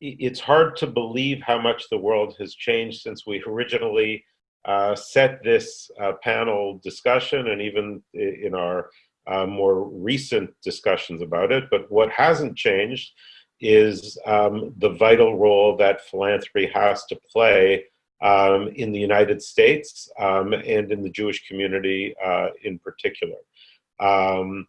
it's hard to believe how much the world has changed since we originally uh, set this uh, panel discussion and even in our uh, more recent discussions about it. But what hasn't changed is um, the vital role that philanthropy has to play um, in the United States um, and in the Jewish community uh, in particular. Um,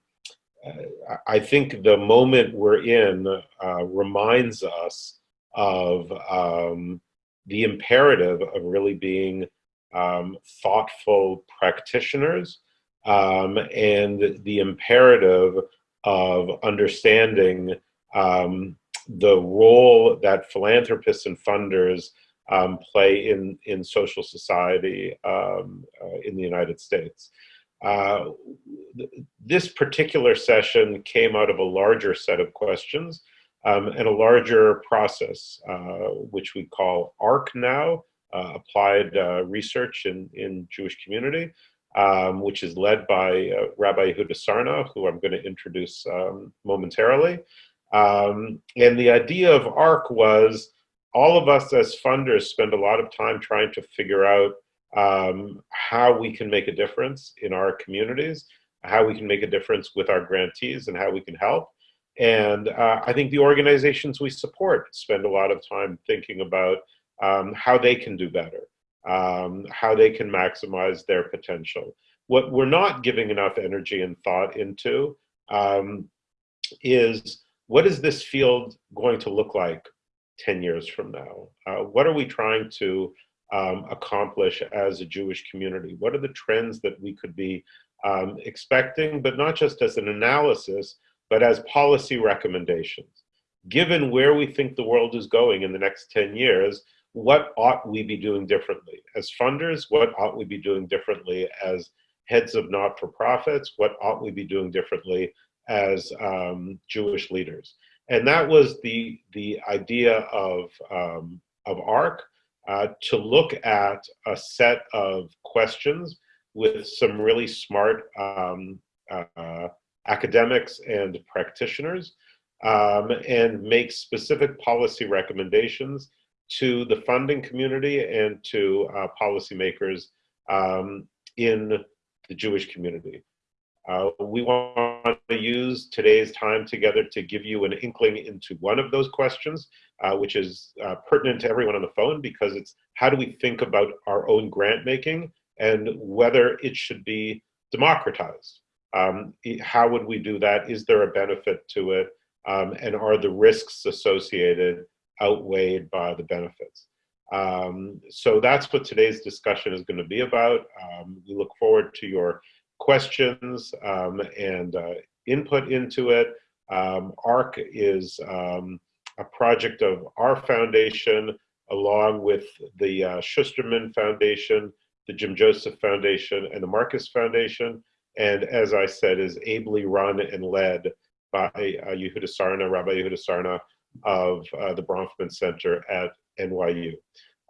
I think the moment we're in uh, reminds us of um, the imperative of really being um, thoughtful practitioners um, and the imperative of understanding um, the role that philanthropists and funders um, play in, in social society um, uh, in the United States. Uh, th this particular session came out of a larger set of questions um, and a larger process, uh, which we call ARC now, uh, Applied uh, Research in, in Jewish Community, um, which is led by Rabbi Yehuda Sarna, who I'm going to introduce um, momentarily. Um, and the idea of ARC was all of us as funders spend a lot of time trying to figure out um, how we can make a difference in our communities, how we can make a difference with our grantees and how we can help. And uh, I think the organizations we support spend a lot of time thinking about um, how they can do better, um, how they can maximize their potential. What we're not giving enough energy and thought into um, is what is this field going to look like 10 years from now? Uh, what are we trying to um, accomplish as a Jewish community? What are the trends that we could be um, expecting, but not just as an analysis, but as policy recommendations? Given where we think the world is going in the next 10 years, what ought we be doing differently? As funders, what ought we be doing differently as heads of not-for-profits? What ought we be doing differently as um, Jewish leaders? And that was the, the idea of, um, of ARC, uh, to look at a set of questions with some really smart um, uh, academics and practitioners um, and make specific policy recommendations to the funding community and to uh, policymakers um, in the Jewish community. Uh, we want to use today's time together to give you an inkling into one of those questions, uh, which is uh, pertinent to everyone on the phone because it's how do we think about our own grant making and whether it should be democratized. Um, how would we do that? Is there a benefit to it? Um, and are the risks associated outweighed by the benefits? Um, so that's what today's discussion is going to be about. Um, we look forward to your questions um, and uh, input into it. Um, ARC is a project of our foundation along with the uh, Schusterman Foundation, the Jim Joseph Foundation, and the Marcus Foundation. And as I said, is ably run and led by uh, Yehuda Sarna, Rabbi Yehuda Sarna of uh, the Bronfman Center at NYU.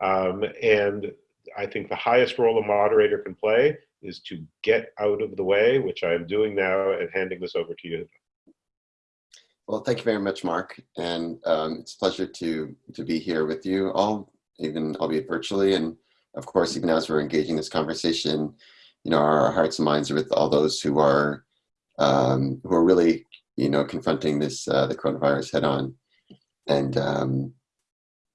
Um, and I think the highest role a moderator can play is to get out of the way, which I am doing now and handing this over to you. Well, thank you very much, Mark. And um, it's a pleasure to, to be here with you all, even albeit virtually. And of course, even as we're engaging this conversation, you know, our hearts and minds are with all those who are, um, who are really, you know, confronting this, uh, the coronavirus head on. And, um,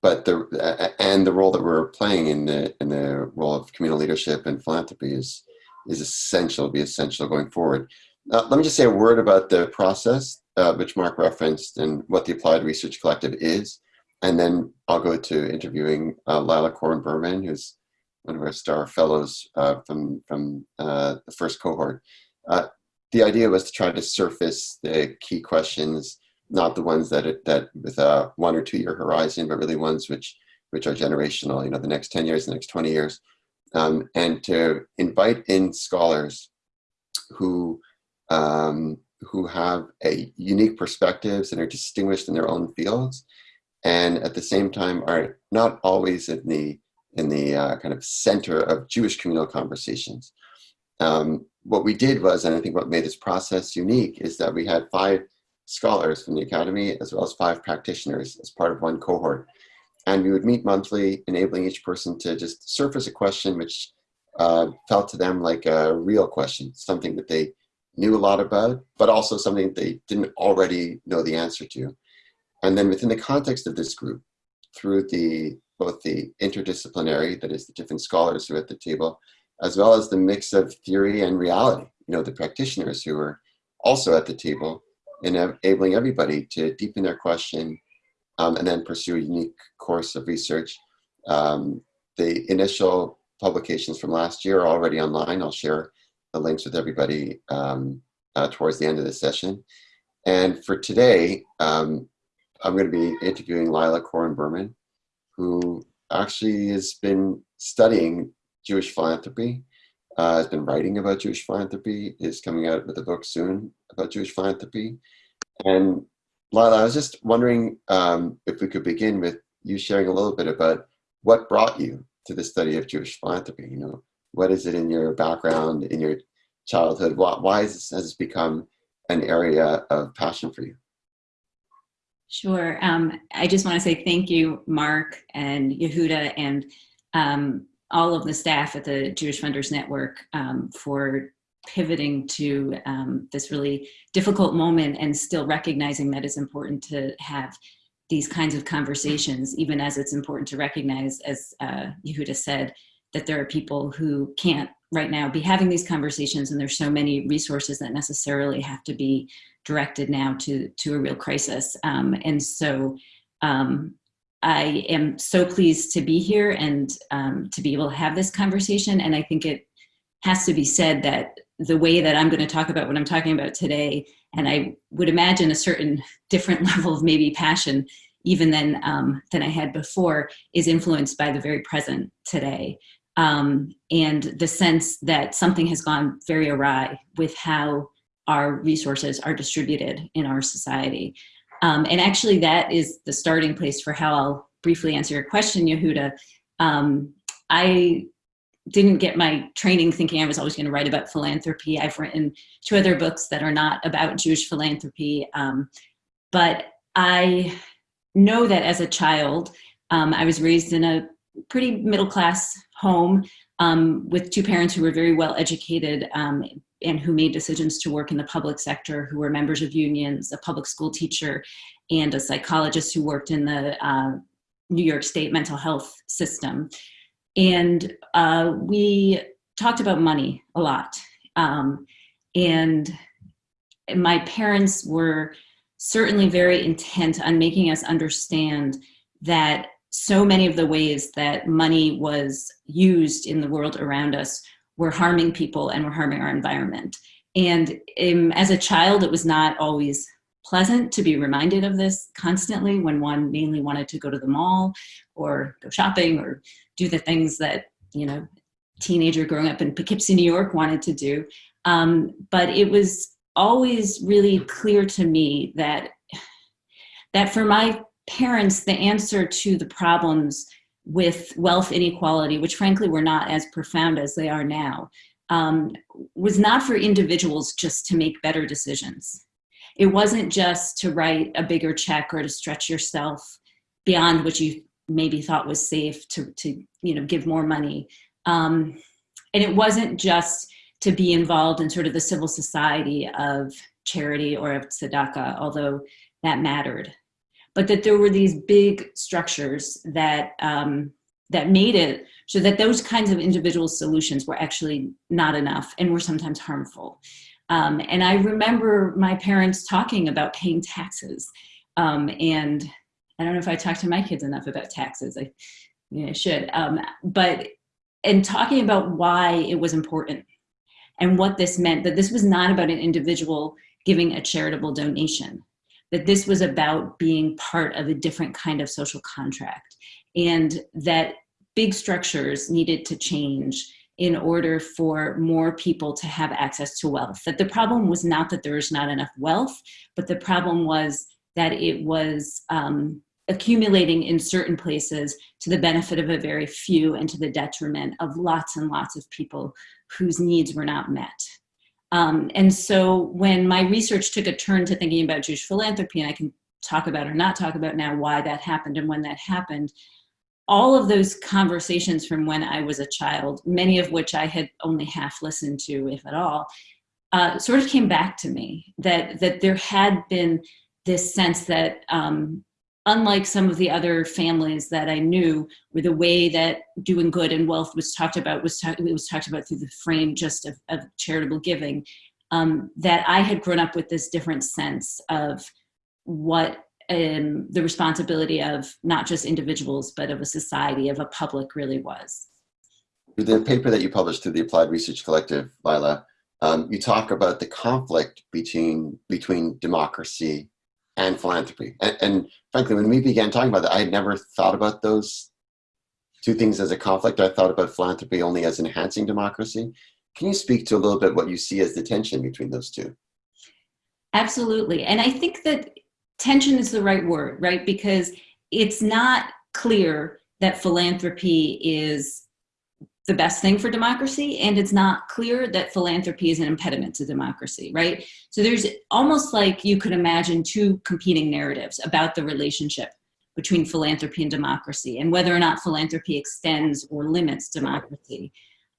but the, and the role that we're playing in the, in the role of communal leadership and philanthropy is, is essential, be essential going forward. Uh, let me just say a word about the process, uh, which Mark referenced, and what the Applied Research Collective is. And then I'll go to interviewing uh, Lila Corwin Berman, who's one of our star fellows uh, from, from uh, the first cohort. Uh, the idea was to try to surface the key questions, not the ones that, that with a one or two year horizon, but really ones which, which are generational, you know, the next 10 years, the next 20 years um, and to invite in scholars who um, who have a unique perspectives and are distinguished in their own fields, and at the same time are not always in the in the uh, kind of center of Jewish communal conversations. Um, what we did was, and I think what made this process unique, is that we had five scholars from the Academy, as well as five practitioners as part of one cohort. And we would meet monthly, enabling each person to just surface a question which uh, felt to them like a real question, something that they knew a lot about, but also something they didn't already know the answer to. And then within the context of this group, through the both the interdisciplinary, that is the different scholars who are at the table, as well as the mix of theory and reality, you know, the practitioners who are also at the table, enabling everybody to deepen their question um, and then pursue a unique course of research. Um, the initial publications from last year are already online. I'll share the links with everybody um, uh, towards the end of the session. And for today, um, I'm going to be interviewing Lila Corwin Berman, who actually has been studying Jewish philanthropy, uh, has been writing about Jewish philanthropy, is coming out with a book soon about Jewish philanthropy. And Lila, I was just wondering um, if we could begin with you sharing a little bit about what brought you to the study of Jewish philanthropy. You know, what is it in your background, in your childhood? Why, why this, has this become an area of passion for you? Sure. Um, I just want to say thank you, Mark and Yehuda, and um, all of the staff at the Jewish Funders Network um, for pivoting to um, this really difficult moment and still recognizing that it's important to have these kinds of conversations, even as it's important to recognize, as uh, Yehuda said, that there are people who can't right now be having these conversations and there's so many resources that necessarily have to be directed now to, to a real crisis. Um, and so um, I am so pleased to be here and um, to be able to have this conversation. And I think it has to be said that the way that I'm going to talk about what I'm talking about today, and I would imagine a certain different level of maybe passion even than, um, than I had before, is influenced by the very present today. Um, and the sense that something has gone very awry with how our resources are distributed in our society. Um, and actually that is the starting place for how I'll briefly answer your question, Yehuda. Um, I didn't get my training thinking I was always going to write about philanthropy. I've written two other books that are not about Jewish philanthropy, um, but I know that as a child, um, I was raised in a pretty middle class home um, with two parents who were very well educated um, and who made decisions to work in the public sector, who were members of unions, a public school teacher, and a psychologist who worked in the uh, New York State mental health system. And uh, we talked about money a lot. Um, and my parents were certainly very intent on making us understand that so many of the ways that money was used in the world around us were harming people and were harming our environment. And um, as a child, it was not always pleasant to be reminded of this constantly when one mainly wanted to go to the mall or go shopping or do the things that, you know, teenager growing up in Poughkeepsie, New York wanted to do. Um, but it was always really clear to me that, that for my parents, the answer to the problems with wealth inequality, which frankly were not as profound as they are now, um, was not for individuals just to make better decisions. It wasn't just to write a bigger check or to stretch yourself beyond what you maybe thought was safe to, to you know, give more money. Um, and it wasn't just to be involved in sort of the civil society of charity or of tzedakah, although that mattered. But that there were these big structures that, um, that made it so that those kinds of individual solutions were actually not enough and were sometimes harmful. Um, and I remember my parents talking about paying taxes. Um, and I don't know if I talked to my kids enough about taxes. I, you know, should. Um, but and talking about why it was important and what this meant, that this was not about an individual giving a charitable donation, that this was about being part of a different kind of social contract and that big structures needed to change in order for more people to have access to wealth. That the problem was not that there was not enough wealth, but the problem was that it was um, accumulating in certain places to the benefit of a very few and to the detriment of lots and lots of people whose needs were not met. Um, and so when my research took a turn to thinking about Jewish philanthropy, and I can talk about or not talk about now why that happened and when that happened, all of those conversations from when I was a child, many of which I had only half listened to, if at all, uh, sort of came back to me that that there had been this sense that um, unlike some of the other families that I knew, where the way that doing good and wealth was talked about was was talked about through the frame just of, of charitable giving, um, that I had grown up with this different sense of what um, the responsibility of not just individuals but of a society of a public really was. The paper that you published through the Applied Research Collective, Lila, um, you talk about the conflict between between democracy and philanthropy. And, and, frankly, when we began talking about that, I had never thought about those two things as a conflict. I thought about philanthropy only as enhancing democracy. Can you speak to a little bit what you see as the tension between those two? Absolutely. And I think that tension is the right word, right? Because it's not clear that philanthropy is the best thing for democracy and it's not clear that philanthropy is an impediment to democracy right? So there's almost like you could imagine two competing narratives about the relationship between philanthropy and democracy and whether or not philanthropy extends or limits democracy.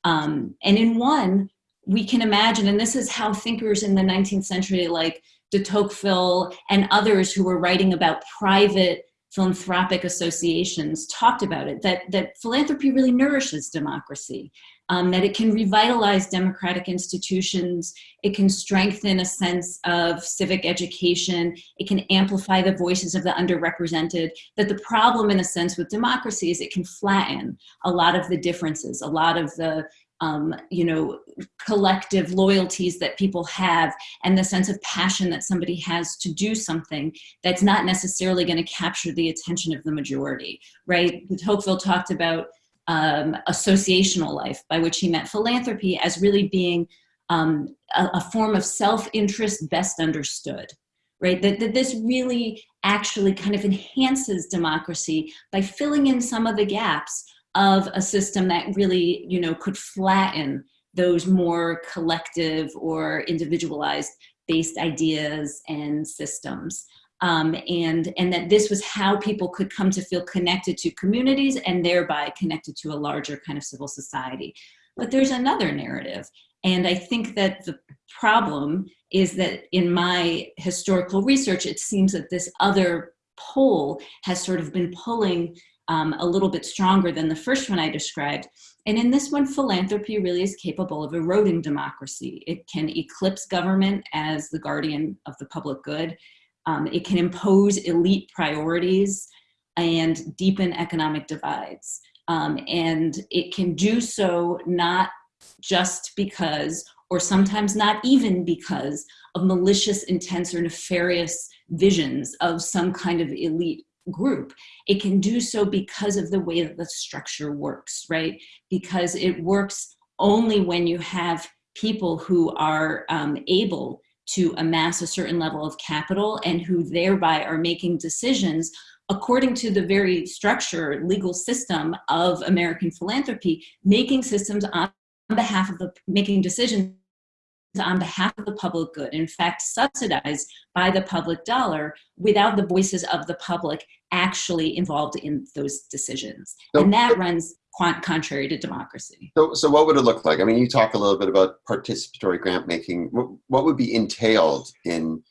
Um, and in one we can imagine and this is how thinkers in the 19th century like de Tocqueville and others who were writing about private philanthropic associations talked about it, that, that philanthropy really nourishes democracy, um, that it can revitalize democratic institutions, it can strengthen a sense of civic education, it can amplify the voices of the underrepresented, that the problem in a sense with democracy is it can flatten a lot of the differences, a lot of the um, you know, collective loyalties that people have and the sense of passion that somebody has to do something that's not necessarily going to capture the attention of the majority, right? Tocqueville talked about um, associational life, by which he meant philanthropy as really being um, a, a, form of self-interest best understood, right? That, that this really actually kind of enhances democracy by filling in some of the gaps of a system that really, you know, could flatten those more collective or individualized based ideas and systems. Um, and, and that this was how people could come to feel connected to communities and thereby connected to a larger kind of civil society. But there's another narrative. And I think that the problem is that in my historical research, it seems that this other pole has sort of been pulling um, a little bit stronger than the first one I described. And in this one, philanthropy really is capable of eroding democracy. It can eclipse government as the guardian of the public good. Um, it can impose elite priorities and deepen economic divides. Um, and it can do so not just because, or sometimes not even because, of malicious intents or nefarious visions of some kind of elite group. It can do so because of the way that the structure works, right? Because it works only when you have people who are um, able to amass a certain level of capital and who thereby are making decisions according to the very structure, legal system of American philanthropy, making systems on behalf of the, making decisions on behalf of the public good, in fact, subsidized by the public dollar without the voices of the public actually involved in those decisions. So, and that runs contrary to democracy. So, so what would it look like? I mean, you talk a little bit about participatory grant making. What, what would be entailed in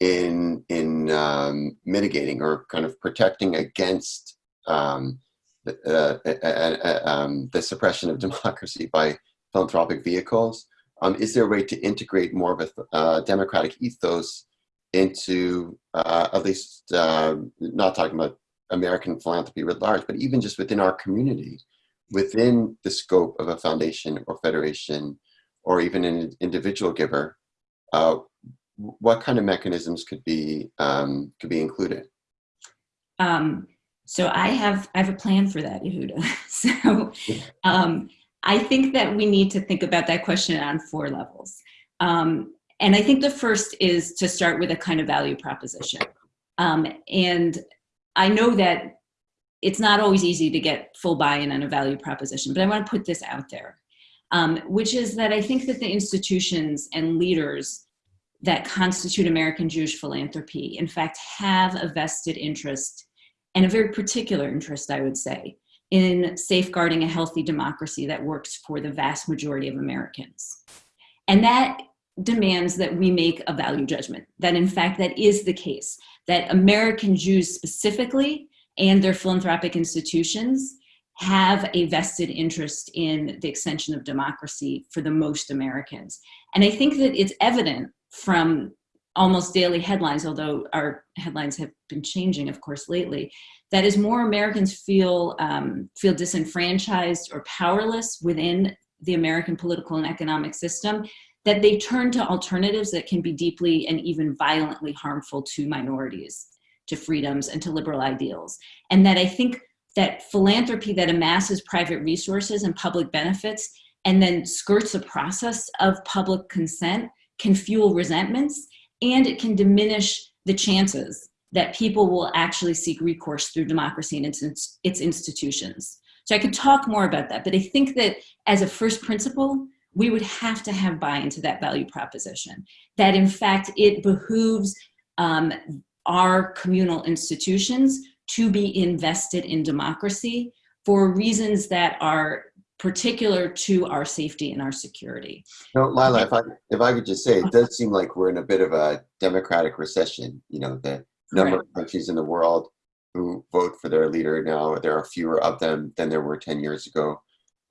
in in um, mitigating or kind of protecting against um, uh, uh, uh, uh, um, the suppression of democracy by philanthropic vehicles? Um, is there a way to integrate more of a uh, democratic ethos into uh, at least uh, not talking about American philanthropy writ large, but even just within our community, within the scope of a foundation or federation, or even an individual giver, uh, what kind of mechanisms could be um, could be included? Um, so I have I have a plan for that, Yehuda. so. Um, I think that we need to think about that question on four levels. Um, and I think the first is to start with a kind of value proposition. Um, and I know that it's not always easy to get full buy-in on a value proposition, but I want to put this out there. um, which is that I think that the institutions and leaders that constitute American Jewish philanthropy, in fact, have a vested interest and a very particular interest, I would say, in safeguarding a healthy democracy that works for the vast majority of Americans. And that demands that we make a value judgment, that in fact that is the case, that American Jews specifically and their philanthropic institutions have a vested interest in the extension of democracy for the most Americans. And I think that it's evident from almost daily headlines, although our headlines have been changing, of course, lately, that as more Americans feel, um, feel disenfranchised or powerless within the American political and economic system, that they turn to alternatives that can be deeply and even violently harmful to minorities, to freedoms, and to liberal ideals. And that I think that philanthropy that amasses private resources and public benefits and then skirts the process of public consent can fuel resentments and it can diminish the chances that people will actually seek recourse through democracy and its, its institutions. So I could talk more about that, but I think that as a first principle, we would have to have buy into that value proposition. That in fact, it behooves um, our communal institutions to be invested in democracy for reasons that are particular to our safety and our security. No, Lila, if I if I could just say, it does seem like we're in a bit of a democratic recession. You know, the number of countries in the world who vote for their leader now, there are fewer of them than there were 10 years ago.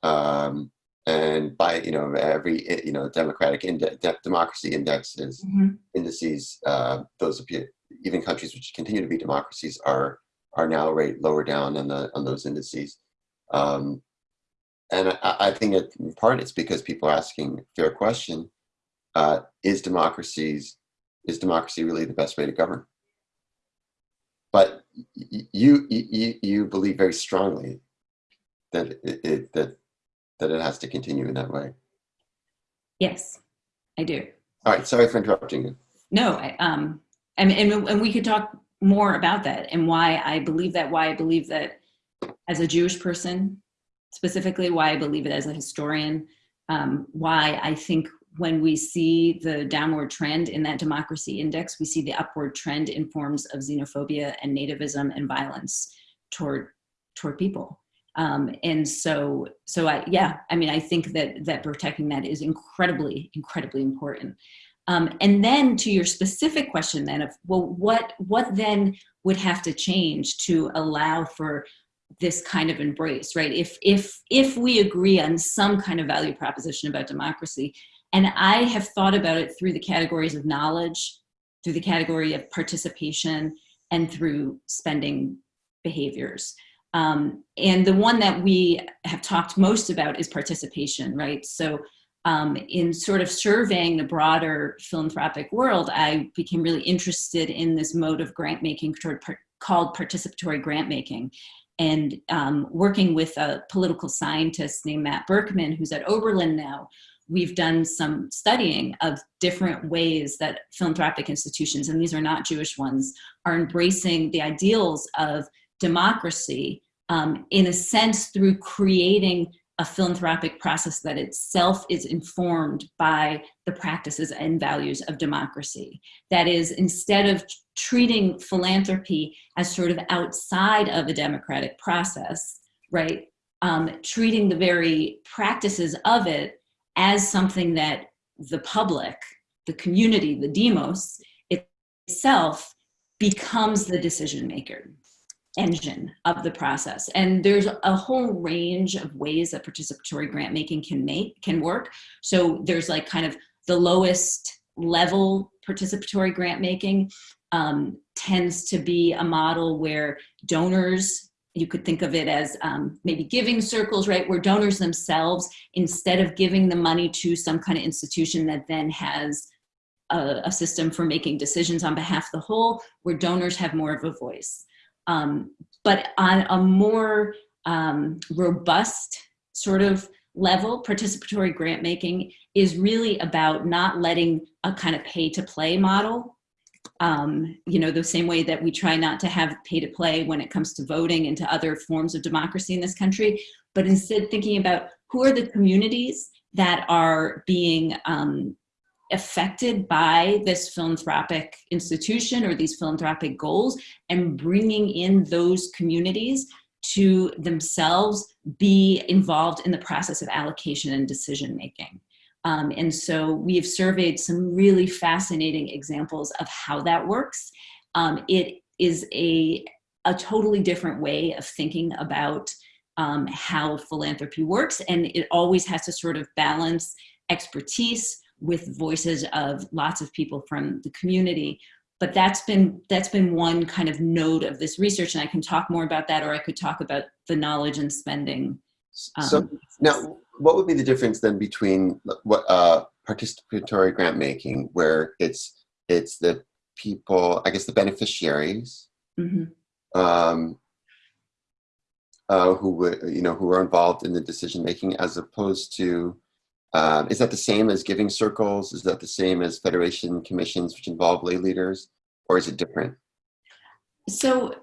Um, and by, you know, every, you know, democratic index, democracy indexes, mm -hmm. indices, uh, those appear, even countries which continue to be democracies are, are now rate lower down on the, on those indices. Um, and I, I think it, in part it's because people are asking a fair question, uh, is democracies, is democracy really the best way to govern? But you, you, you believe very strongly that it, it, that, that it has to continue in that way. Yes, I do. All right, sorry for interrupting you. No, I, um, and, and, and we could talk more about that and why I believe that, why I believe that as a Jewish person, specifically why I believe it as a historian, um, why I think when we see the downward trend in that democracy index, we see the upward trend in forms of xenophobia and nativism and violence toward toward people. Um, and so, so I, yeah, I mean, I think that that protecting that is incredibly, incredibly important. Um, and then to your specific question then of, well, what, what then would have to change to allow for this kind of embrace, right? If, if, if we agree on some kind of value proposition about democracy, and I have thought about it through the categories of knowledge, through the category of participation, and through spending behaviors. Um, and the one that we have talked most about is participation, right? So um, in sort of surveying the broader philanthropic world, I became really interested in this mode of grant making called participatory grant making and um, working with a political scientist named Matt Berkman, who's at Oberlin now, we've done some studying of different ways that philanthropic institutions, and these are not Jewish ones, are embracing the ideals of democracy um, in a sense through creating a philanthropic process that itself is informed by the practices and values of democracy. That is, instead of treating philanthropy as sort of outside of a democratic process, right, um, treating the very practices of it as something that the public, the community, the demos itself becomes the decision maker engine of the process. And there's a whole range of ways that participatory grant making can make, can work. So there's like kind of the lowest level participatory grant making um, tends to be a model where donors, you could think of it as um, maybe giving circles, right? Where donors themselves, instead of giving the money to some kind of institution that then has a, a system for making decisions on behalf of the whole, where donors have more of a voice. Um, but on a more um, robust sort of level, participatory grant making is really about not letting a kind of pay to play model. Um, you know, the same way that we try not to have pay to play when it comes to voting and to other forms of democracy in this country, but instead thinking about who are the communities that are being um, affected by this philanthropic institution or these philanthropic goals and bringing in those communities to themselves be involved in the process of allocation and decision making. Um, and so we have surveyed some really fascinating examples of how that works. Um, it is a, a totally different way of thinking about um, how philanthropy works. And it always has to sort of balance expertise with voices of lots of people from the community. But that's been that's been one kind of node of this research, and I can talk more about that, or I could talk about the knowledge and spending. Um, so now, what would be the difference then between what uh, participatory grant making, where it's it's the people, I guess the beneficiaries, mm -hmm. um, uh, who would you know who are involved in the decision making, as opposed to um, is that the same as giving circles? Is that the same as federation commissions which involve lay leaders or is it different? So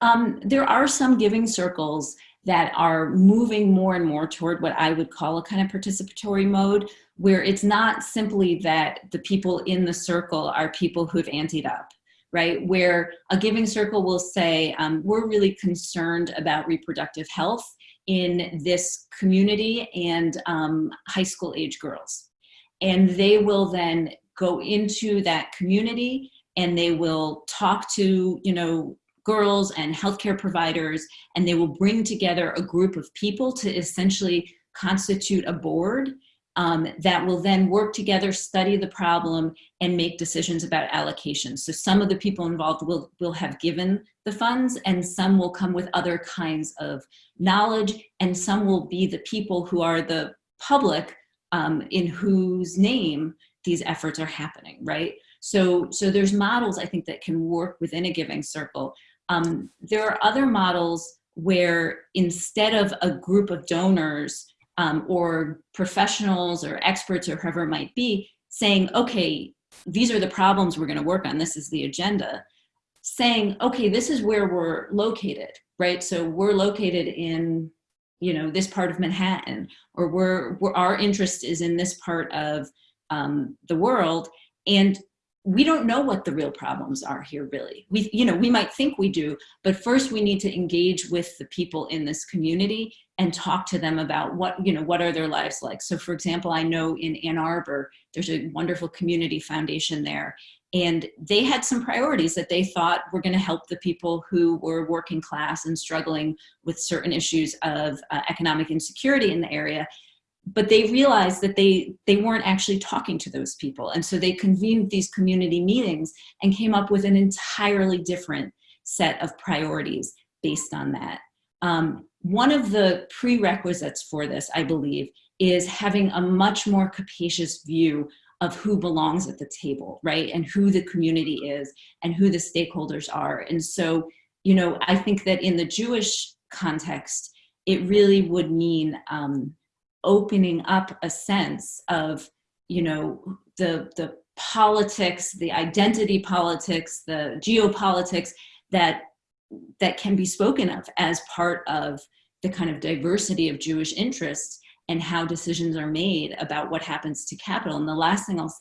um, there are some giving circles that are moving more and more toward what I would call a kind of participatory mode, where it's not simply that the people in the circle are people who've anteed up, right? Where a giving circle will say, um, we're really concerned about reproductive health in this community and um, high school age girls. And they will then go into that community and they will talk to, you know, girls and healthcare providers, and they will bring together a group of people to essentially constitute a board um, that will then work together, study the problem, and make decisions about allocation. So some of the people involved will, will have given the funds, and some will come with other kinds of knowledge, and some will be the people who are the public um, in whose name these efforts are happening, right? So, so there's models, I think, that can work within a giving circle. Um, there are other models where instead of a group of donors um, or professionals or experts or whoever it might be saying, okay, these are the problems we're gonna work on, this is the agenda, saying, okay, this is where we're located, right? So we're located in, you know, this part of Manhattan, or we're, we're our interest is in this part of um, the world. And we don't know what the real problems are here really. We you know we might think we do but first we need to engage with the people in this community and talk to them about what you know what are their lives like. So for example i know in ann arbor there's a wonderful community foundation there and they had some priorities that they thought were going to help the people who were working class and struggling with certain issues of uh, economic insecurity in the area but they realized that they they weren't actually talking to those people. And so they convened these community meetings and came up with an entirely different set of priorities based on that. Um, one of the prerequisites for this i believe is having a much more capacious view of who belongs at the table right? And who the community is and who the stakeholders are. And so you know i think that in the jewish context it really would mean um, opening up a sense of, you know, the, the politics, the identity politics, the geopolitics that, that can be spoken of as part of the kind of diversity of Jewish interests and how decisions are made about what happens to capital. And the last thing I'll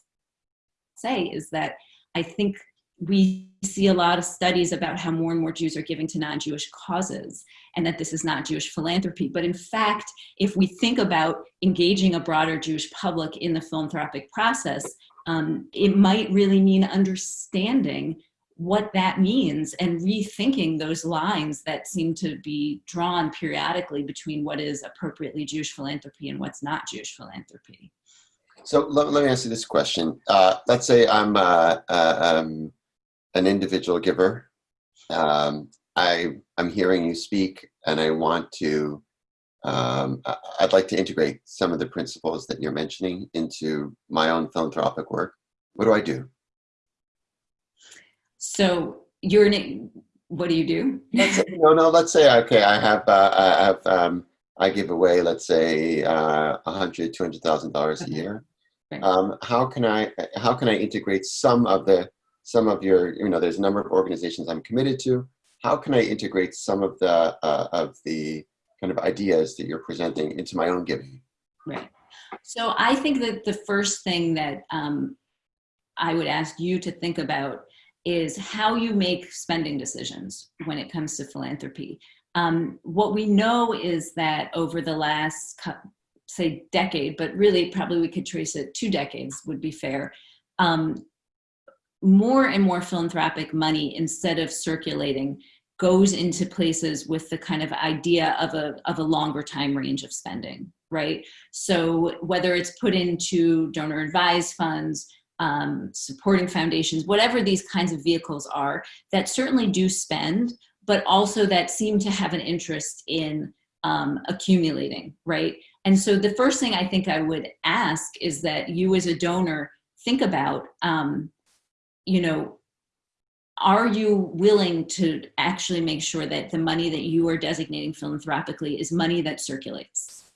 say is that I think we see a lot of studies about how more and more Jews are giving to non-Jewish causes and that this is not Jewish philanthropy. But in fact, if we think about engaging a broader Jewish public in the philanthropic process, um, it might really mean understanding what that means and rethinking those lines that seem to be drawn periodically between what is appropriately Jewish philanthropy and what's not Jewish philanthropy. So let, let me ask you this question. Uh, let's say I'm uh, uh, um, an individual giver. Um, I, I'm hearing you speak and I want to, um, I'd like to integrate some of the principles that you're mentioning into my own philanthropic work. What do I do? So you're what do you do? say, no, no, let's say, okay, I have, uh, I have, um, I give away, let's say, uh, a hundred, two hundred thousand dollars a year. Um, how can I, how can I integrate some of the some of your, you know, there's a number of organizations I'm committed to. How can I integrate some of the, uh, of the kind of ideas that you're presenting into my own giving? Right. So I think that the first thing that um, I would ask you to think about is how you make spending decisions when it comes to philanthropy. Um, what we know is that over the last, say, decade, but really probably we could trace it two decades would be fair, um, more and more philanthropic money instead of circulating goes into places with the kind of idea of a, of a longer time range of spending, right? So whether it's put into donor advised funds, um, supporting foundations, whatever these kinds of vehicles are that certainly do spend, but also that seem to have an interest in um, accumulating, right? And so the first thing I think I would ask is that you as a donor think about, um, you know, are you willing to actually make sure that the money that you are designating philanthropically is money that circulates,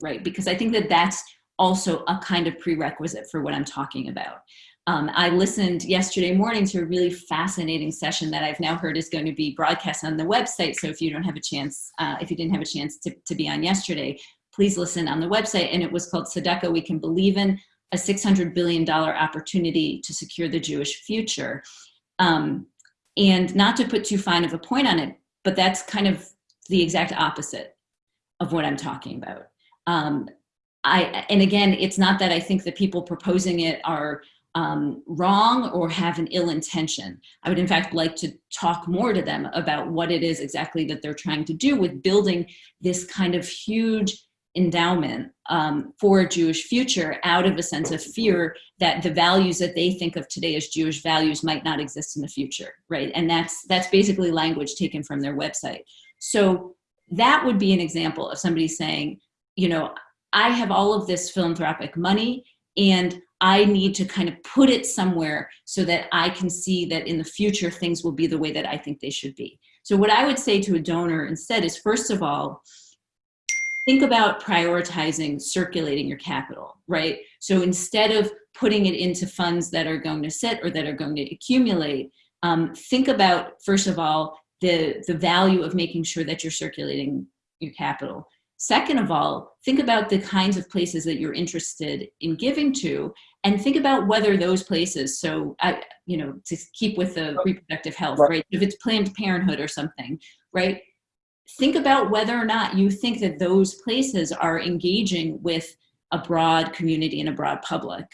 right? Because I think that that's also a kind of prerequisite for what I'm talking about. Um, I listened yesterday morning to a really fascinating session that I've now heard is going to be broadcast on the website. So if you don't have a chance, uh, if you didn't have a chance to, to be on yesterday, please listen on the website. And it was called Tzedakah We Can Believe In, a $600 billion opportunity to secure the Jewish future. Um, and not to put too fine of a point on it, but that's kind of the exact opposite of what I'm talking about. Um, I, and again, it's not that I think the people proposing it are um, wrong or have an ill intention. I would in fact like to talk more to them about what it is exactly that they're trying to do with building this kind of huge endowment um, for a Jewish future out of a sense of fear that the values that they think of today as Jewish values might not exist in the future, right? And that's, that's basically language taken from their website. So that would be an example of somebody saying, you know, I have all of this philanthropic money and I need to kind of put it somewhere so that I can see that in the future things will be the way that I think they should be. So what I would say to a donor instead is first of all, think about prioritizing circulating your capital, right? So instead of putting it into funds that are going to sit or that are going to accumulate, um, think about, first of all, the, the value of making sure that you're circulating your capital. Second of all, think about the kinds of places that you're interested in giving to and think about whether those places, so, I, you know, to keep with the reproductive health, right? If it's Planned Parenthood or something, right? Think about whether or not you think that those places are engaging with a broad community and a broad public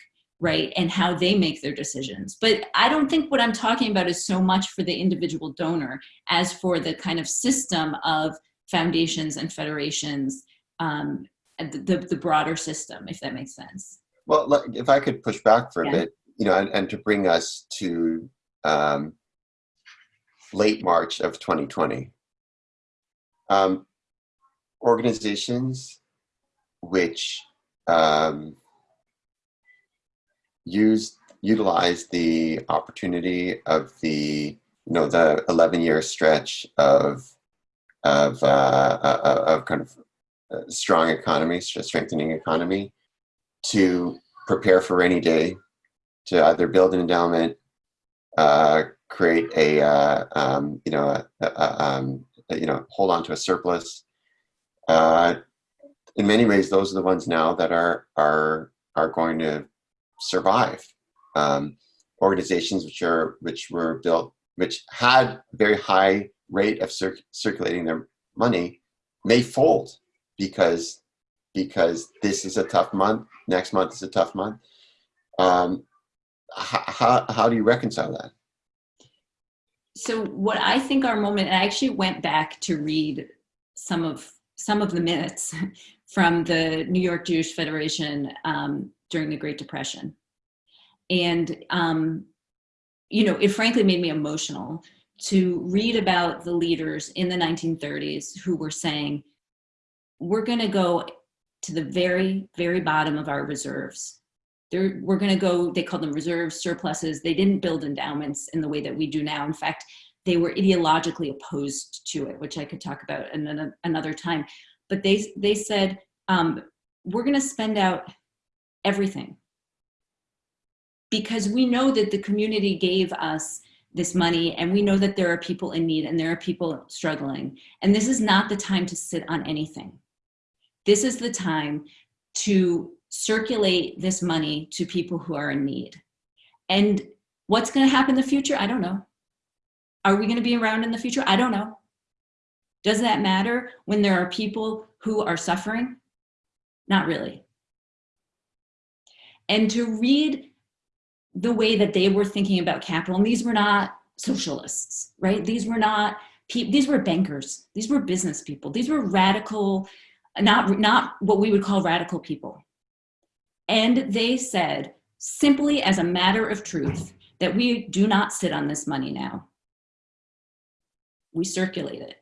right and how they make their decisions but i don't think what i'm talking about is so much for the individual donor as for the kind of system of foundations and federations um, the, the broader system if that makes sense well if i could push back for a Yeah. bit you know and, and to bring us to um, late march of 2020 um, organizations which um, use utilize the opportunity of the you know the 11 year stretch of of uh, uh, uh, of kind of uh, strong economy, strengthening economy, to prepare for rainy day, to either build an endowment, uh, create a uh, um, you know a, a, um, you know hold on to a surplus. Uh, in many ways, those are the ones now that are are are going to survive. Um, organizations which are which were built, which had very high rate of cir circulating their money, may fold because because this is a tough month. Next month is a tough month. Um, how, how, how do you reconcile that? So what I think our moment, I actually went back to read some of some of the minutes from the New York Jewish Federation um, during the Great Depression, and um, you know, it frankly made me emotional to read about the leaders in the 1930s who were saying, "We're going to go to the very, very bottom of our reserves." They're, we're going to go, they called them reserves, surpluses. They didn't build endowments in the way that we do now. In fact, they were ideologically opposed to it, which I could talk about in another time. But they, they said, um, we're going to spend out everything because we know that the community gave us this money and we know that there are people in need and there are people struggling. And this is not the time to sit on anything. This is the time to circulate this money to people who are in need. And what's going to happen in the future? I don't know. Are we going to be around in the future? I don't know. Does that matter when there are people who are suffering? Not really. And to read the way that they were thinking about capital, and these were not socialists, right? These were not, people, these were bankers, these were business people, these were radical, not, not what we would call radical people. And they said, simply as a matter of truth, that we do not sit on this money now. We circulate it.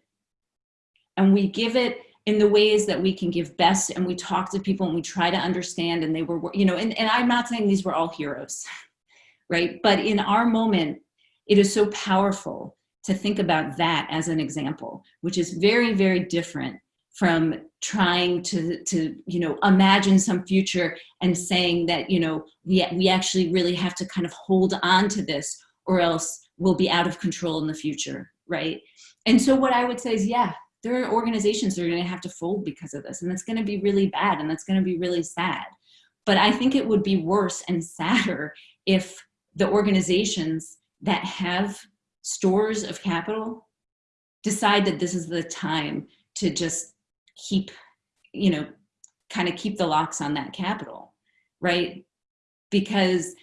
And we give it in the ways that we can give best and we talk to people and we try to understand and they were, you know, and, and I'm not saying these were all heroes, right? But in our moment, it is so powerful to think about that as an example, which is very, very different from trying to, to you know, imagine some future and saying that, you know, we, we actually really have to kind of hold on to this or else we'll be out of control in the future, right? And so what I would say is, yeah, there are organizations that are going to have to fold because of this, and that's going to be really bad, and that's going to be really sad. But I think it would be worse and sadder if the organizations that have stores of capital decide that this is the time to just keep, you know, kind of keep the locks on that capital, right? Because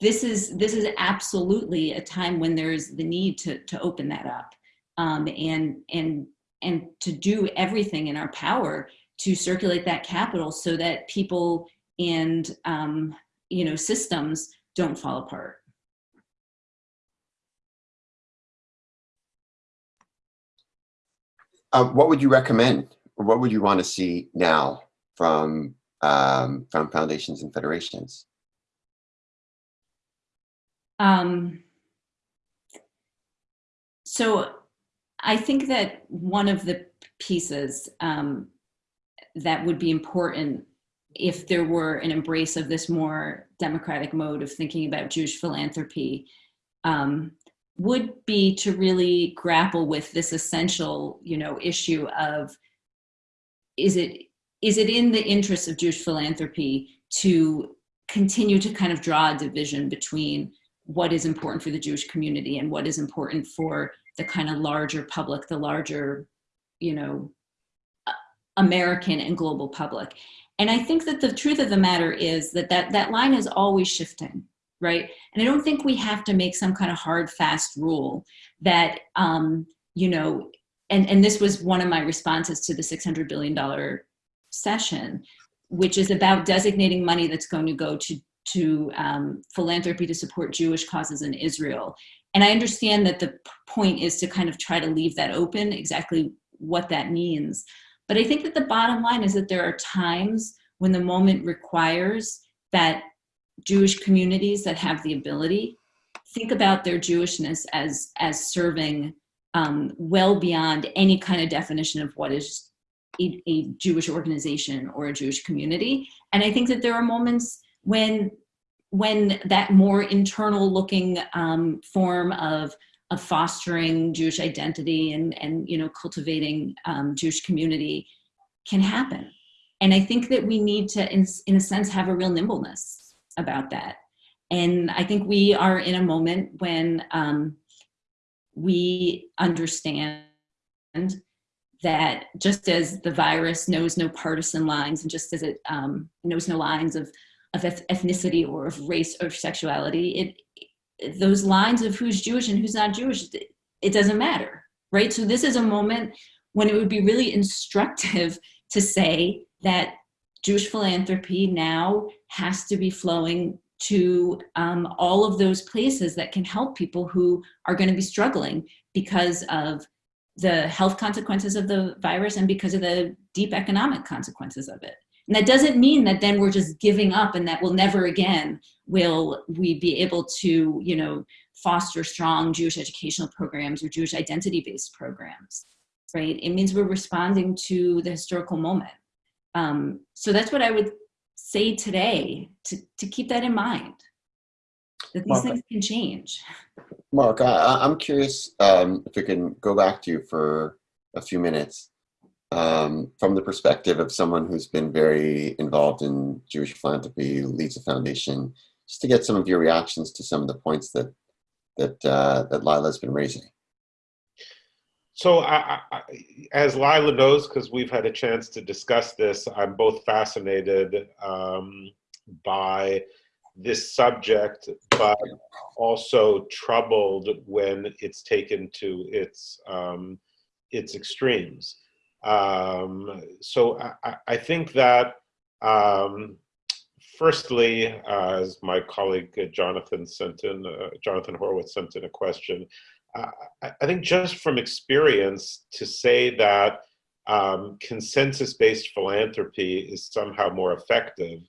this is this is absolutely a time when there's the need to to open that up um, and and and to do everything in our power to circulate that capital so that people and um, you know systems don't fall apart. Uh, what would you recommend? What would you want to see now from um, from foundations and federations? Um, so I think that one of the pieces um, that would be important if there were an embrace of this more democratic mode of thinking about Jewish philanthropy um, would be to really grapple with this essential, you know, issue of is it is it in the interest of Jewish philanthropy to continue to kind of draw a division between what is important for the Jewish community and what is important for the kind of larger public, the larger, you know, American and global public. And I think that the truth of the matter is that that, that line is always shifting, right? And I don't think we have to make some kind of hard, fast rule that, um, you know, and, and this was one of my responses to the $600 billion session, which is about designating money that's going to go to to um, philanthropy to support Jewish causes in Israel. And I understand that the point is to kind of try to leave that open, exactly what that means. But I think that the bottom line is that there are times when the moment requires that Jewish communities that have the ability think about their Jewishness as, as serving um, well beyond any kind of definition of what is a, a Jewish organization or a Jewish community. And I think that there are moments when when that more internal looking um, form of of fostering Jewish identity and and you know cultivating um, Jewish community can happen. And I think that we need to, in, in a sense, have a real nimbleness about that. And I think we are in a moment when um, we understand that just as the virus knows no partisan lines and just as it um, knows no lines of of ethnicity or of race or sexuality, it, those lines of who's Jewish and who's not Jewish, it doesn't matter, right? So this is a moment when it would be really instructive to say that Jewish philanthropy now has to be flowing to um, all of those places that can help people who are going to be struggling because of the health consequences of the virus and because of the deep economic consequences of it. And that doesn't mean that then we're just giving up and that we'll never again will we be able to, you know, foster strong Jewish educational programs or Jewish identity-based programs, right? It means we're responding to the historical moment. Um, so that's what I would say today, to, to keep that in mind, that these Mark, things can change. Mark, I, am curious um, if we can go back to you for a few minutes. um, from the perspective of someone who's been very involved in Jewish philanthropy, leads a foundation, just to get some of your reactions to some of the points that that uh, that Lila's been raising. So, I, I, as Lila knows, because we've had a chance to discuss this, I'm both fascinated um, by this subject, but also troubled when it's taken to its um, its extremes. Um, so I, I, think that um, firstly, uh, as my colleague uh, Jonathan sent in, uh, Jonathan Horowitz sent in a question, I, think just from experience to say that um, consensus-based philanthropy is somehow more effective,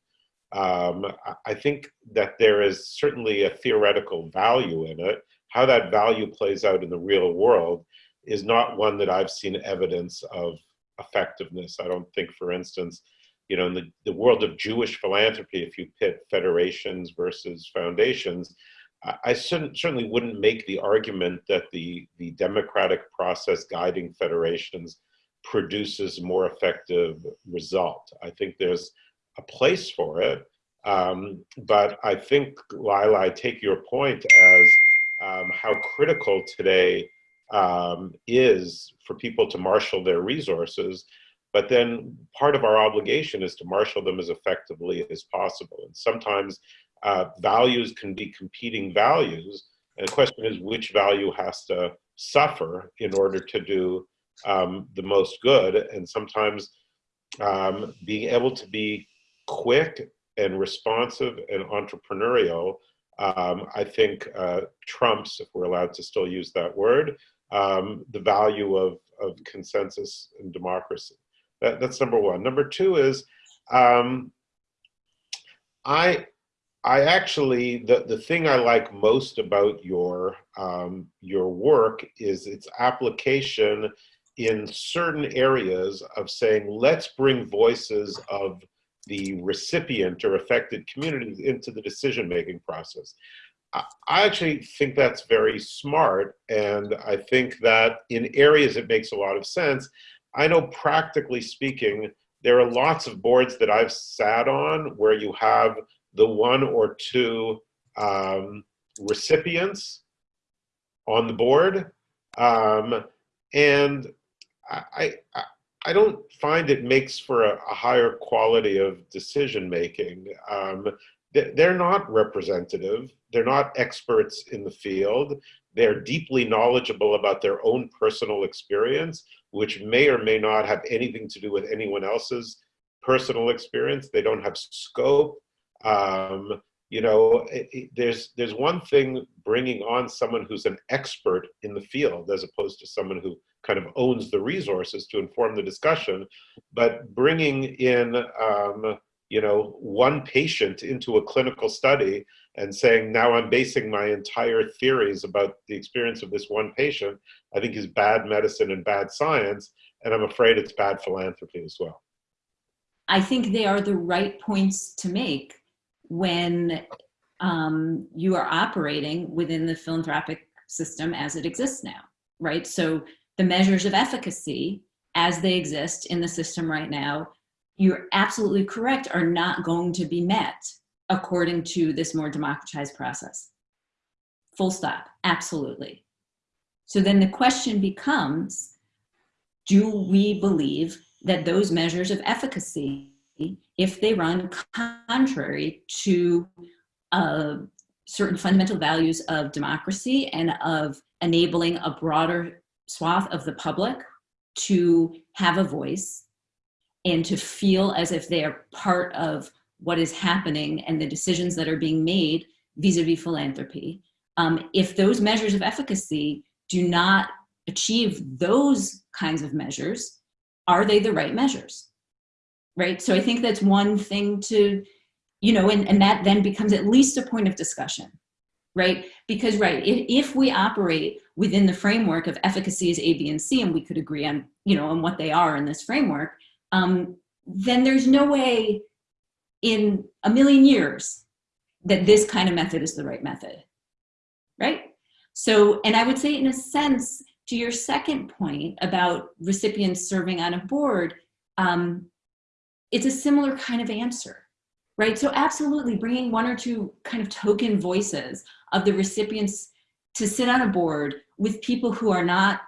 um, I think that there is certainly a theoretical value in it. How that value plays out in the real world is not one that I've seen evidence of effectiveness. I don't think, for instance, you know, in the, the world of Jewish philanthropy, if you pit federations versus foundations, I certainly wouldn't make the argument that the, the democratic process guiding federations produces more effective result. I think there's a place for it, um, but I think, Lila, I take your point as um, how critical today um, is for people to marshal their resources. But then part of our obligation is to marshal them as effectively as possible. And sometimes uh, values can be competing values. And the question is which value has to suffer in order to do um, the most good. And sometimes um, being able to be quick and responsive and entrepreneurial, um, I think uh, trumps, if we're allowed to still use that word, um, the value of, of consensus and democracy. That, that's number one. Number two is um, I, I actually, the, the thing I like most about your, um, your work is its application in certain areas of saying, let's bring voices of the recipient or affected communities into the decision-making process. I actually think that's very smart. And I think that in areas it makes a lot of sense. I know practically speaking, there are lots of boards that I've sat on where you have the one or two um, recipients on the board. Um, and I, I, I, don't find it makes for a, a higher quality of decision making. Um, they're not representative. They're not experts in the field. They're deeply knowledgeable about their own personal experience, which may or may not have anything to do with anyone else's personal experience. They don't have scope. Um, you know, it, it, there's there's one thing bringing on someone who's an expert in the field as opposed to someone who kind of owns the resources to inform the discussion, but bringing in um, you know, one patient into a clinical study and saying, now I'm basing my entire theories about the experience of this one patient, I think is bad medicine and bad science. And I'm afraid it's bad philanthropy as well. I think they are the right points to make when um, you are operating within the philanthropic system as it exists now, right? So the measures of efficacy as they exist in the system right now you're absolutely correct, are not going to be met according to this more democratized process. Full stop, absolutely. So then the question becomes, do we believe that those measures of efficacy, if they run contrary to uh, certain fundamental values of democracy and of enabling a broader swath of the public to have a voice and to feel as if they are part of what is happening and the decisions that are being made vis-a-vis -vis philanthropy. Um, if those measures of efficacy do not achieve those kinds of measures, are they the right measures? Right, so I think that's one thing to, you know, and, and that then becomes at least a point of discussion, right? Because, right, if, we operate within the framework of efficacy is A, B, and C, and we could agree on, you know, on what they are in this framework, um, then there's no way in a million years that this kind of method is the right method, right? So, and I would say in a sense, to your second point about recipients serving on a board, um, it's a similar kind of answer, right? So absolutely bringing one or two kind of token voices of the recipients to sit on a board with people who are not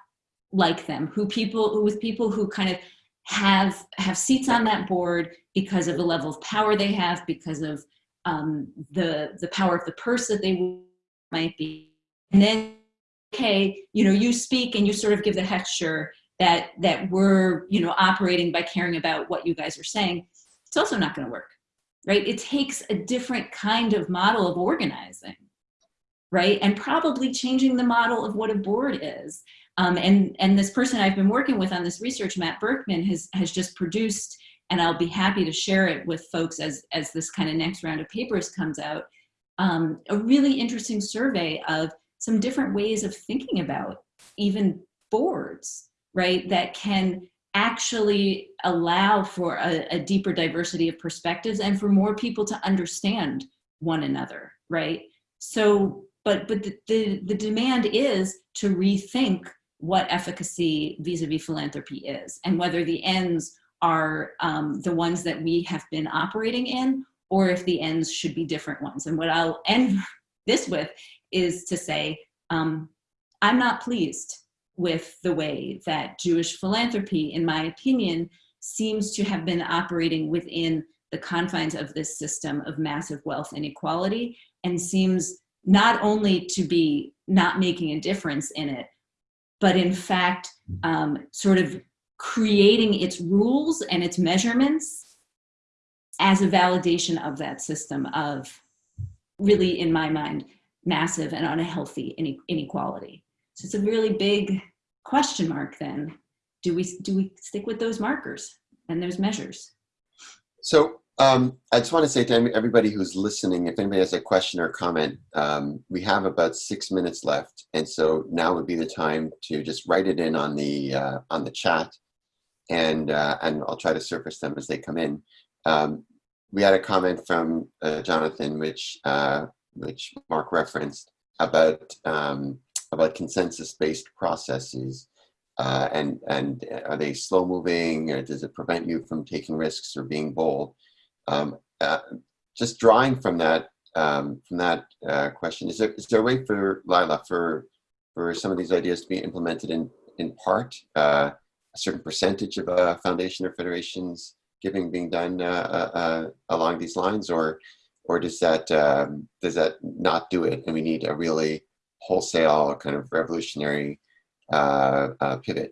like them, who people, with people who kind of have, have seats on that board because of the level of power they have, because of um, the, the power of the purse that they might be. And then, okay, you know, you speak and you sort of give the texture that, that we're, you know, operating by caring about what you guys are saying. It's also not gonna work, right? It takes a different kind of model of organizing, right? And probably changing the model of what a board is. Um, and, and this person I've been working with on this research, Matt Berkman, has, has just produced, and I'll be happy to share it with folks as, as this kind of next round of papers comes out, um, a really interesting survey of some different ways of thinking about even boards, right, that can actually allow for a, a deeper diversity of perspectives and for more people to understand one another, right? So, but, but the, the, the demand is to rethink what efficacy vis-a-vis -vis philanthropy is and whether the ends are um, the ones that we have been operating in or if the ends should be different ones. And what I'll end this with is to say, um, I'm not pleased with the way that Jewish philanthropy, in my opinion, seems to have been operating within the confines of this system of massive wealth inequality and seems not only to be not making a difference in it, but in fact, um, sort of creating its rules and its measurements as a validation of that system of really, in my mind, massive and unhealthy inequality. So it's a really big question mark then. Do we, do we stick with those markers and those measures? So um, I just want to say to everybody who's listening, if anybody has a question or comment, um, we have about six minutes left. And so now would be the time to just write it in on the, uh, on the chat and, uh, and I'll try to surface them as they come in. Um, we had a comment from uh, Jonathan, which, uh, which Mark referenced about, um, about consensus-based processes. Uh, and, and are they slow moving or does it prevent you from taking risks or being bold? Um, uh, just drawing from that um, from that uh, question, is there is there a way for Lila for for some of these ideas to be implemented in in part, uh, a certain percentage of uh, foundation or federations giving being done uh, along these lines, or or does that um, does that not do it, and we need a really wholesale kind of revolutionary pivot?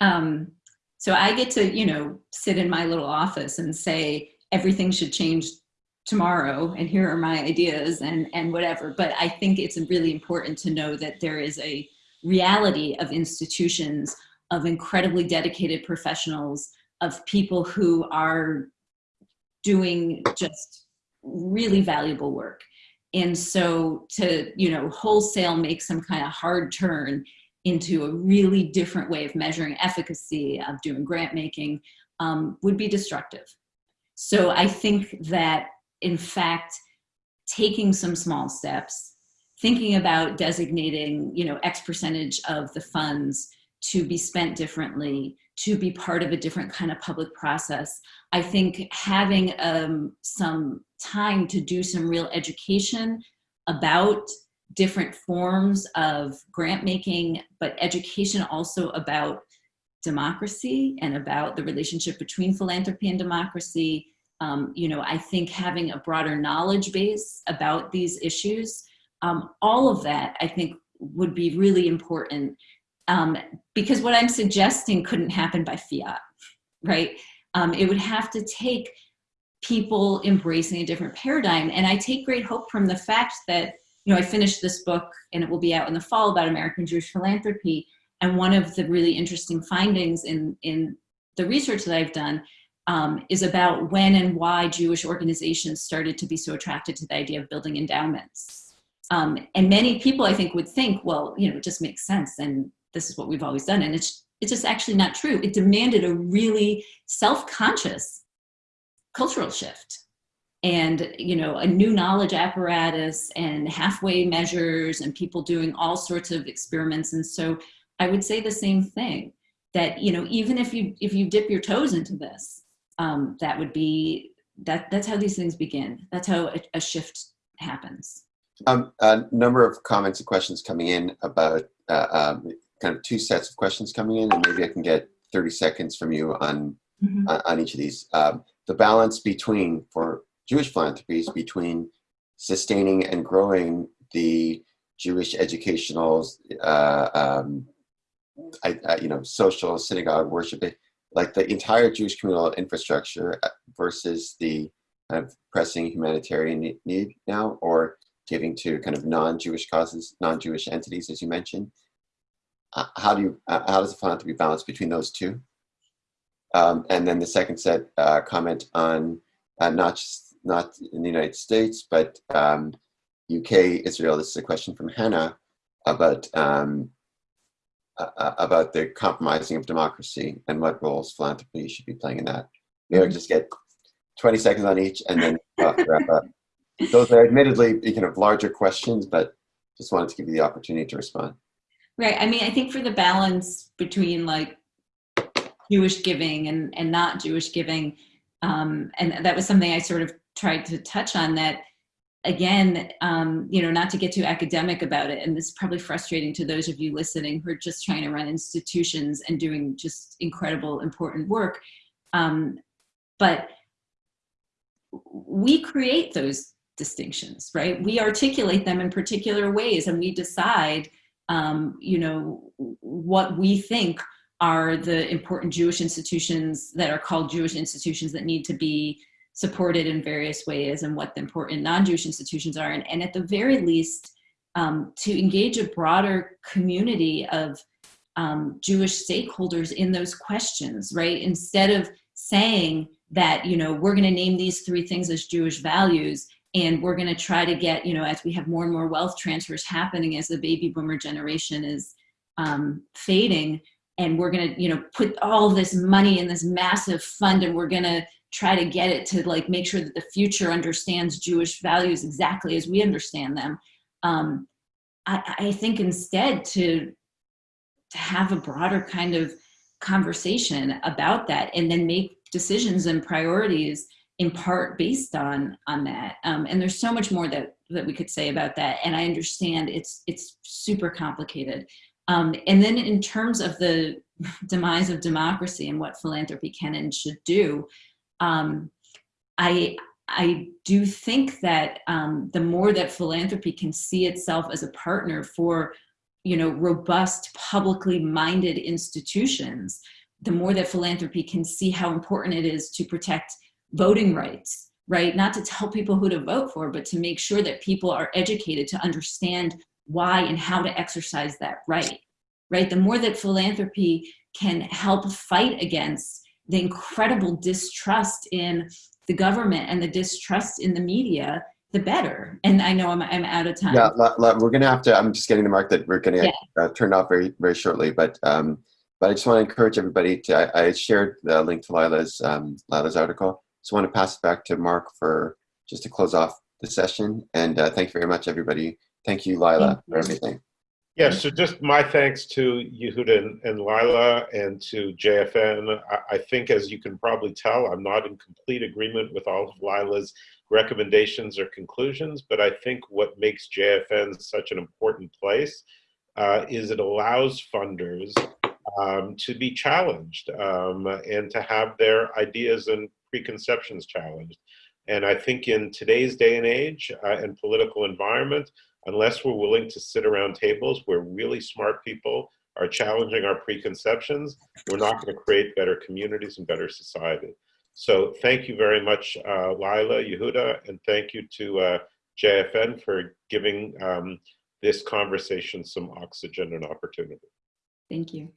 Um, so I get to, you know, sit in my little office and say, everything should change tomorrow and here are my ideas and, and whatever. But I think it's really important to know that there is a reality of institutions of incredibly dedicated professionals, of people who are doing just really valuable work. And so to, you know, wholesale make some kind of hard turn into a really different way of measuring efficacy, of doing grant making, um, would be destructive. So I think that, in fact, taking some small steps, thinking about designating, you know, X percentage of the funds to be spent differently, to be part of a different kind of public process. I think having um, some time to do some real education about different forms of grant making, but education also about democracy and about the relationship between philanthropy and democracy. Um, you know, I think having a broader knowledge base about these issues, um, all of that I think would be really important um, because what I'm suggesting couldn't happen by fiat, right? Um, it would have to take people embracing a different paradigm. And I take great hope from the fact that you know, I finished this book and it will be out in the fall about American Jewish philanthropy. And one of the really interesting findings in, in the research that I've done um, is about when and why Jewish organizations started to be so attracted to the idea of building endowments. Um, and many people, I think, would think, well, you know, it just makes sense and this is what we've always done. And it's, it's just actually not true. It demanded a really self-conscious cultural shift and you know a new knowledge apparatus and halfway measures and people doing all sorts of experiments and so I would say the same thing. That you know, even if you if you dip your toes into this, um, that would be that. That's how these things begin. That's how a, a shift happens. Um, a number of comments and questions coming in about uh, um, kind of two sets of questions coming in, and maybe I can get 30 seconds from you on Mhm. on, on each of these. Um, the balance between for Jewish philanthropies between sustaining and growing the Jewish educational, uh, um, I, I, you know, social synagogue worship, like the entire Jewish communal infrastructure uh, versus the kind of pressing humanitarian need now, or giving to kind of non-Jewish causes, non-Jewish entities, as you mentioned. Uh, how do you, uh, how does the philanthropy balance between those two? Um, and then the second set uh, comment on uh, not just not in the United States, but um, UK, Israel. This is a question from Hannah about um, uh, uh, about the compromising of democracy and what roles philanthropy should be playing in that. Maybe I'll just get 20 seconds on each and then uh, wrap up. Those are admittedly kind of larger questions, but just wanted to give you the opportunity to respond. Right. I mean, I think for the balance between like Jewish giving and, and not Jewish giving, um, and that was something I sort of tried to touch on that again, um, you know, not to get too academic about it, and this is probably frustrating to those of you listening who are just trying to run institutions and doing just incredible, important work. Um, but we create those distinctions, right? We articulate them in particular ways and we decide, um, you know, what we think are the important Jewish institutions that are called Jewish institutions that need to be supported in various ways and what the important non-Jewish institutions are. And, and at the very least, um, to engage a broader community of um, Jewish stakeholders in those questions, right? Instead of saying that, you know, we're gonna name these three things as Jewish values and we're gonna try to get, you know, as we have more and more wealth transfers happening as the baby boomer generation is um, fading, and we're gonna, you know, put all this money in this massive fund and we're gonna try to get it to like make sure that the future understands Jewish values exactly as we understand them. Um, I, I think instead to to have a broader kind of conversation about that and then make decisions and priorities in part based on on that um, and there's so much more that that we could say about that and i understand it's it's super complicated um, and then in terms of the demise of democracy and what philanthropy can and should do um, i i do think that um, the more that philanthropy can see itself as a partner for you know robust publicly minded institutions the more that philanthropy can see how important it is to protect voting rights, right? Not to tell people who to vote for, but to make sure that people are educated to understand why and how to exercise that right, right? The more that philanthropy can help fight against the incredible distrust in the government and the distrust in the media, the better. And I know I'm, I'm out of time. Yeah, we're gonna have to. I'm just getting the mark that we're gonna Yeah. uh, turn off very very shortly. But um, but I just want to encourage everybody to. I, I shared the link to Lila's um, Lila's article. So I want to pass it back to Mark for just to close off the session. And uh, thank you very much, everybody. Thank you, Lila, Thank for everything. Yeah, so just my thanks to Yehuda and, and Lila and to JFN. I, I think, as you can probably tell, I'm not in complete agreement with all of Lila's recommendations or conclusions, but I think what makes JFN such an important place uh, is it allows funders um, to be challenged um, and to have their ideas and preconceptions challenged. And I think in today's day and age uh, and political environment, unless we're willing to sit around tables where really smart people are challenging our preconceptions, we're not going to create better communities and better society. So thank you very much, uh, Lila, Yehuda, and thank you to uh, JFN for giving um, this conversation some oxygen and opportunity. Thank you.